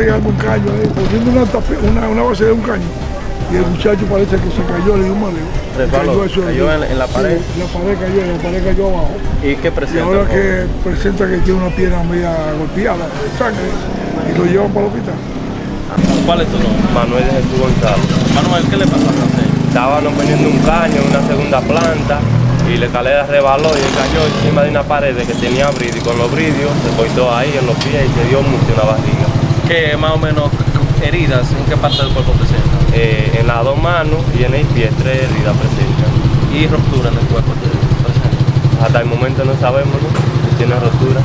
regando un caño ahí, poniendo una, tape- una, una base de un caño. Y el muchacho parece que se cayó, le dio un mareo. Resbaló, eso cayó en- en la sí, pared. la pared cayó, la pared cayó abajo. ¿Y qué Y presenta? ahora el joven? que presenta que tiene una pierna media golpeada de sangre y lo llevan para el hospital. ¿Cuál es tu nombre? Manuel de Jesús González. Manuel, ¿qué le pasó a usted? Estábamos poniendo un caño en una segunda planta y la escalera rebaló y él cayó encima de una pared que tenía bridio y con los bridios se cortó ahí en los pies y se dio mucho en la barriga. ¿Qué más o menos heridas? ¿En qué parte del cuerpo presenta? Eh, en las dos manos y en el pie tres heridas presentan. ¿Y ruptura en el cuerpo presenta? Hasta el momento no sabemos, ¿no? Si tiene rotura.